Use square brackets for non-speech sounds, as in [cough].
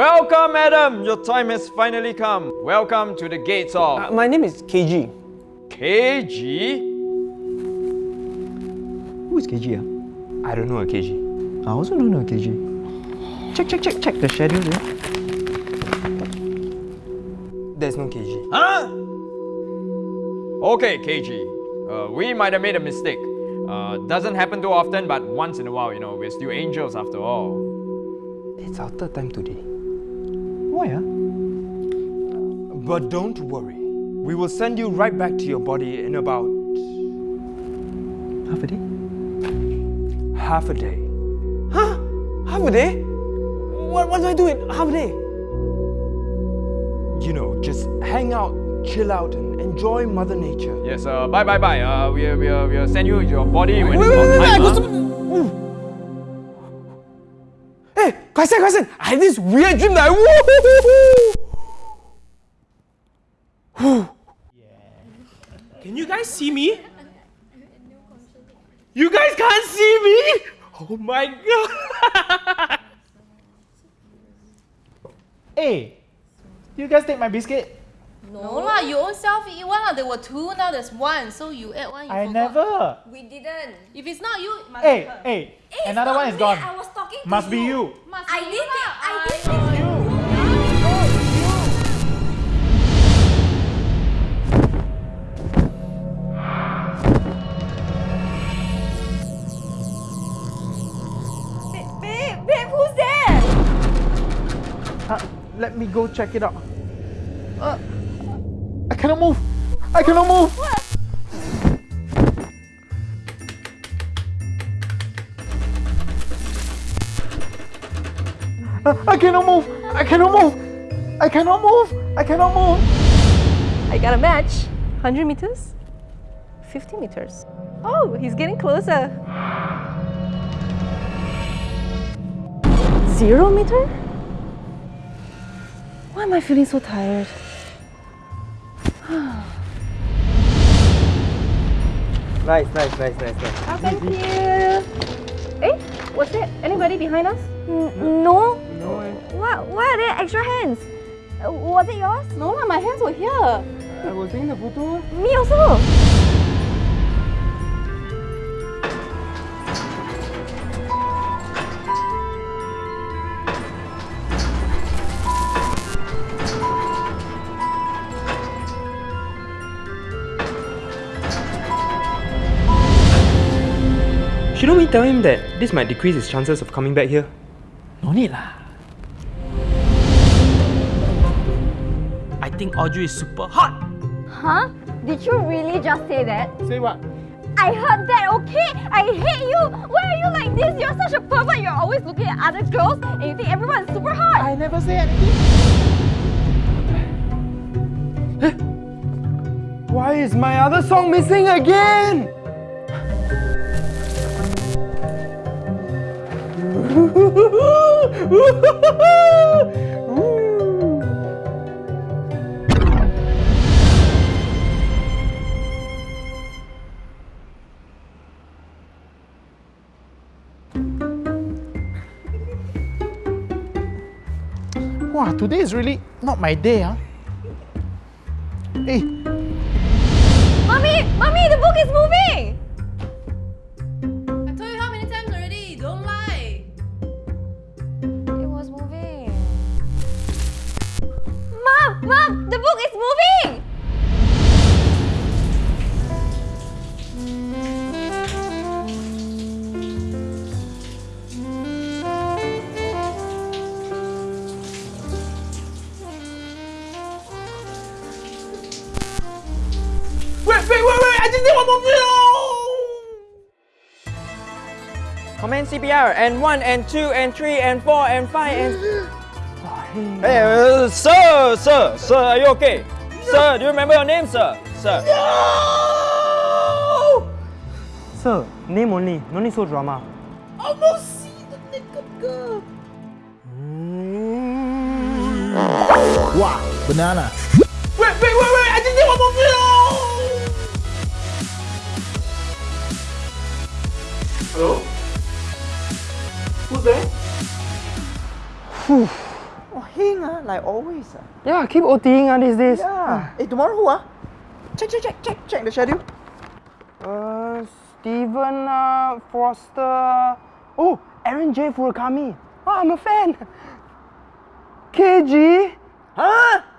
Welcome, Adam. Your time has finally come. Welcome to the gates of Uh, my name is KG. KG. Who is KG? Ah? I don't know a KG. I also don't know a KG. Check, check, check, check the schedule there. There's no KG. Huh? Okay, KG. Uh, we might have made a mistake. Uh, doesn't happen too often, but once in a while, you know, we're still angels after all. It's our third time today. Why? Ah? But don't worry. We will send you right back to your body in about Half a day? half a day. Huh? Half a day? What, what do I do in half a day? You know, just hang out, chill out, and enjoy Mother Nature. Yes, uh, bye bye bye. Uh, we'll, we'll, we'll send you your body when Wait, it's wait, wait, wait, I Hey, Kaisen, Kaisen, I had this weird dream that I... Woo! Can you guys see me? You guys can't see me? Oh my god! [laughs] Hey, you guys take my biscuit? No no lah, you own self eat one lah. There were two, now there's one. So you ate one, you I forgot. never. We didn't. If it's not you, it must Hey, be her. hey, It's another one is me, gone. I was talking to Must be you. Must be you let me go check it out. Uh, I cannot move. I cannot move. Uh, I cannot move. I cannot move. I cannot move. I cannot move. I got a match. 100 meters? 50 meters. Oh, he's getting closer. Zero meter? Why am I feeling so tired? [sighs] Nice, nice, nice, nice, nice. Oh, thank you. Eh, was there anybody behind us? no. No, eh. What? Why are there extra hands? Uh, was it yours? No, lah, my hands were here. I was taking the photo. Me also. Shouldn't we tell him that this might decrease his chances of coming back here? No need lah. I think Audrey is super hot. Huh? Did you really just say that? Say what? I heard that, okay? I hate you! Why are you like this? You're such a pervert! You're always looking at other girls and you think everyone's super hot! I never say anything. Why is my other song missing again? [laughs] Wow, today is really not my day, huh? Hey, Mommy! Mommy, the book is moving! Mom! Mom! The book is moving! Wait, wait, wait, wait! I just did one more video! Command CPR and one and two and three and four and five and. [gasps] [gasps] [gasps] Hey, uh, sir, sir, sir, are you okay? Sir, do you remember your name, sir? Sir. No! Sir, name only. No need so drama. Almost see the naked girl. wow, banana. Wait, wait, wait, wait! I just did one more video! Hello? Who's there? Oh, ah, like always ah. Yeah, keep OTing ah these days. Yeah. Hey, tomorrow who ah? Check, check, check, check, check the schedule. Uh, Steven uh, Foster. Oh, Aaron J. Furakami. Oh, I'm a fan. [laughs] KG. Huh?